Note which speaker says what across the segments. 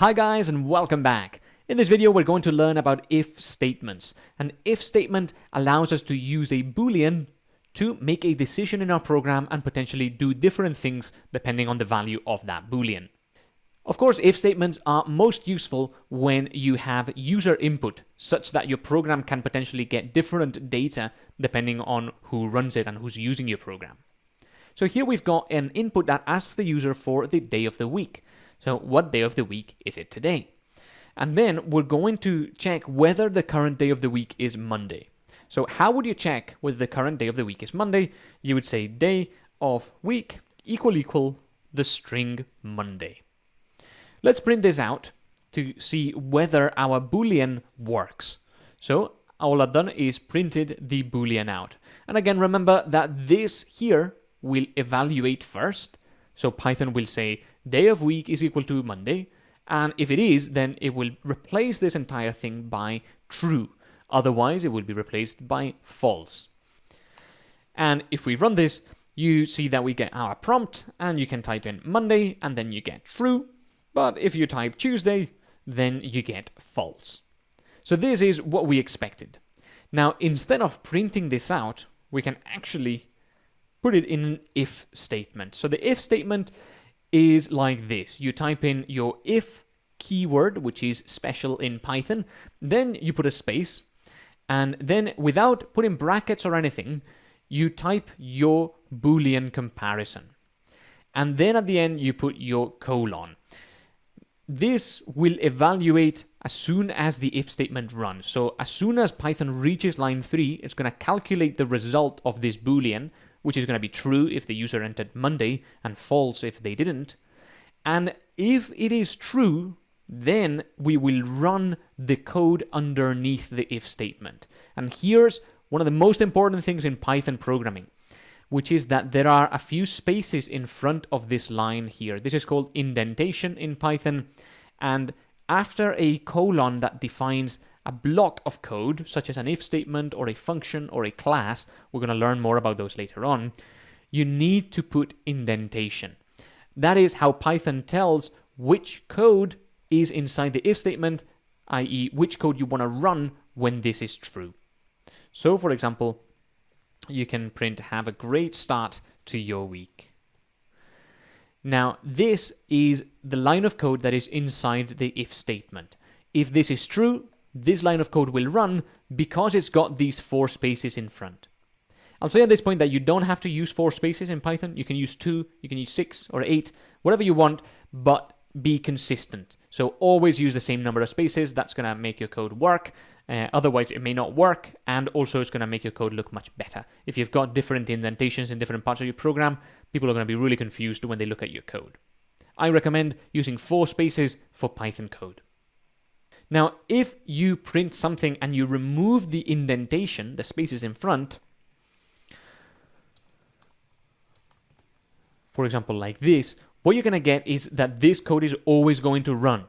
Speaker 1: Hi guys and welcome back. In this video we're going to learn about if statements. An if statement allows us to use a boolean to make a decision in our program and potentially do different things depending on the value of that boolean. Of course, if statements are most useful when you have user input, such that your program can potentially get different data depending on who runs it and who's using your program. So here we've got an input that asks the user for the day of the week. So what day of the week is it today? And then we're going to check whether the current day of the week is Monday. So how would you check whether the current day of the week is Monday? You would say day of week equal equal the string Monday. Let's print this out to see whether our boolean works. So all I've done is printed the boolean out. And again, remember that this here will evaluate first. So Python will say day of week is equal to Monday. And if it is, then it will replace this entire thing by true. Otherwise, it will be replaced by false. And if we run this, you see that we get our prompt, and you can type in Monday, and then you get true. But if you type Tuesday, then you get false. So this is what we expected. Now, instead of printing this out, we can actually put it in an if statement. So the if statement is like this. You type in your if keyword, which is special in Python, then you put a space, and then without putting brackets or anything, you type your Boolean comparison. And then at the end, you put your colon. This will evaluate as soon as the if statement runs. So as soon as Python reaches line 3, it's going to calculate the result of this boolean, which is going to be true if the user entered Monday and false if they didn't. And if it is true, then we will run the code underneath the if statement. And here's one of the most important things in Python programming, which is that there are a few spaces in front of this line here. This is called indentation in Python. And after a colon that defines a block of code, such as an if statement or a function or a class, we're going to learn more about those later on, you need to put indentation. That is how Python tells which code is inside the if statement, i.e. which code you want to run when this is true. So for example, you can print have a great start to your week. Now, this is the line of code that is inside the if statement. If this is true, this line of code will run because it's got these four spaces in front. I'll say at this point that you don't have to use four spaces in Python. You can use two, you can use six or eight, whatever you want, but be consistent. So always use the same number of spaces. That's going to make your code work. Uh, otherwise, it may not work, and also it's going to make your code look much better. If you've got different indentations in different parts of your program, people are going to be really confused when they look at your code. I recommend using four spaces for Python code. Now, if you print something and you remove the indentation, the spaces in front, for example, like this, what you're going to get is that this code is always going to run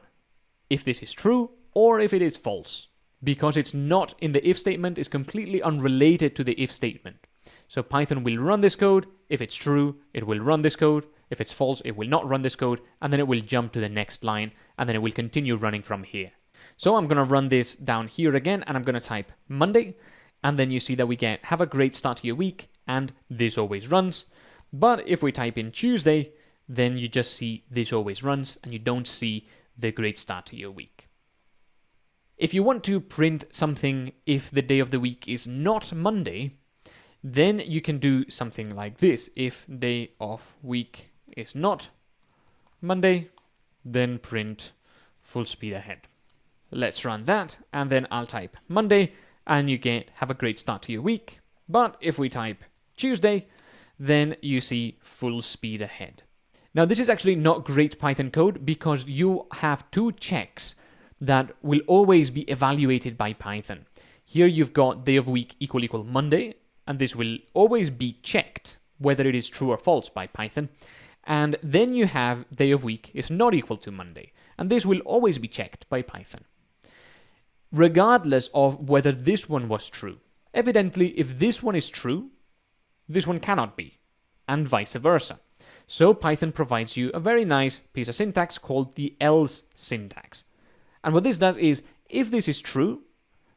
Speaker 1: if this is true or if it is false because it's not in the if statement, it's completely unrelated to the if statement. So Python will run this code. If it's true, it will run this code. If it's false, it will not run this code, and then it will jump to the next line, and then it will continue running from here. So I'm going to run this down here again and I'm going to type Monday. And then you see that we get have a great start to your week and this always runs. But if we type in Tuesday, then you just see this always runs and you don't see the great start to your week. If you want to print something if the day of the week is not Monday, then you can do something like this. If day of week is not Monday, then print full speed ahead. Let's run that, and then I'll type Monday, and you get have a great start to your week. But if we type Tuesday, then you see full speed ahead. Now, this is actually not great Python code because you have two checks that will always be evaluated by Python. Here you've got day of week equal equal Monday, and this will always be checked whether it is true or false by Python. And then you have day of week is not equal to Monday, and this will always be checked by Python regardless of whether this one was true. Evidently, if this one is true, this one cannot be, and vice versa. So Python provides you a very nice piece of syntax called the else syntax. And what this does is, if this is true,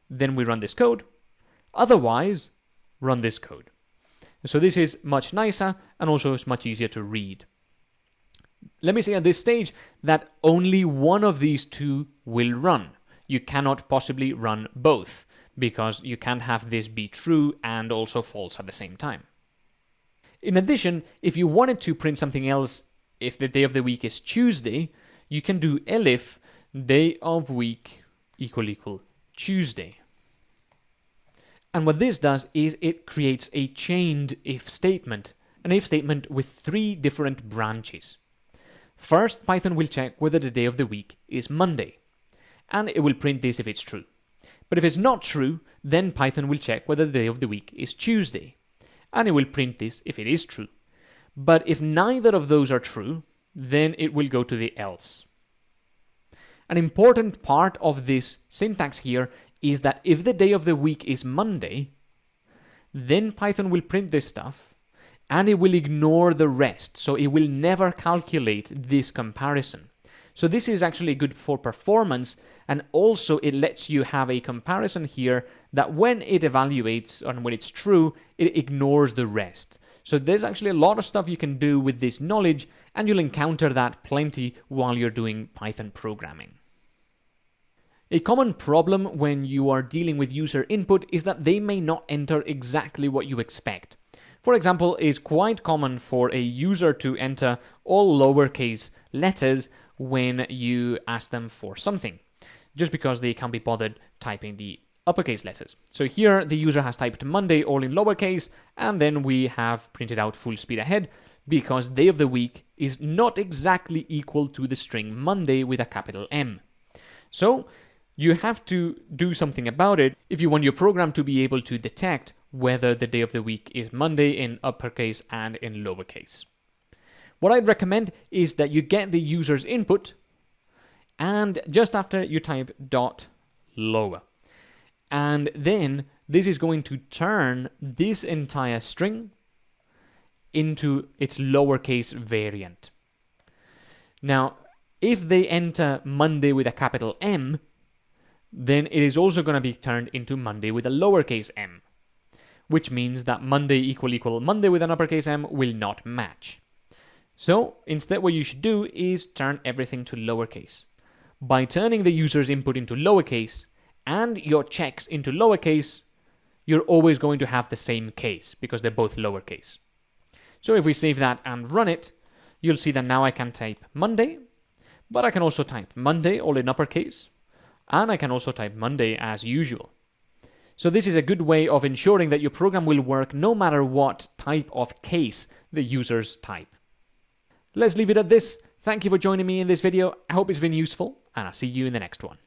Speaker 1: then we run this code. Otherwise, run this code. So this is much nicer and also it's much easier to read. Let me say at this stage that only one of these two will run. You cannot possibly run both because you can't have this be true and also false at the same time. In addition, if you wanted to print something else, if the day of the week is Tuesday, you can do elif day of week equal equal Tuesday. And what this does is it creates a chained if statement, an if statement with three different branches. First, Python will check whether the day of the week is Monday, and it will print this if it's true. But if it's not true, then Python will check whether the day of the week is Tuesday, and it will print this if it is true. But if neither of those are true, then it will go to the else. An important part of this syntax here is that if the day of the week is Monday, then Python will print this stuff and it will ignore the rest. So it will never calculate this comparison. So this is actually good for performance and also it lets you have a comparison here that when it evaluates and when it's true, it ignores the rest. So there's actually a lot of stuff you can do with this knowledge and you'll encounter that plenty while you're doing Python programming. A common problem when you are dealing with user input is that they may not enter exactly what you expect. For example, it's quite common for a user to enter all lowercase letters when you ask them for something, just because they can't be bothered typing the uppercase letters. So here the user has typed Monday all in lowercase, and then we have printed out full speed ahead because day of the week is not exactly equal to the string Monday with a capital M. So you have to do something about it if you want your program to be able to detect whether the day of the week is Monday in uppercase and in lowercase. What I'd recommend is that you get the user's input and just after you type dot lower. And then this is going to turn this entire string into its lowercase variant. Now, if they enter Monday with a capital M, then it is also going to be turned into Monday with a lowercase m, which means that Monday equal equal Monday with an uppercase m will not match. So instead what you should do is turn everything to lowercase. By turning the user's input into lowercase and your checks into lowercase, you're always going to have the same case because they're both lowercase. So if we save that and run it, you'll see that now I can type Monday, but I can also type Monday all in uppercase, and I can also type Monday as usual. So this is a good way of ensuring that your program will work no matter what type of case the users type. Let's leave it at this. Thank you for joining me in this video. I hope it's been useful, and I'll see you in the next one.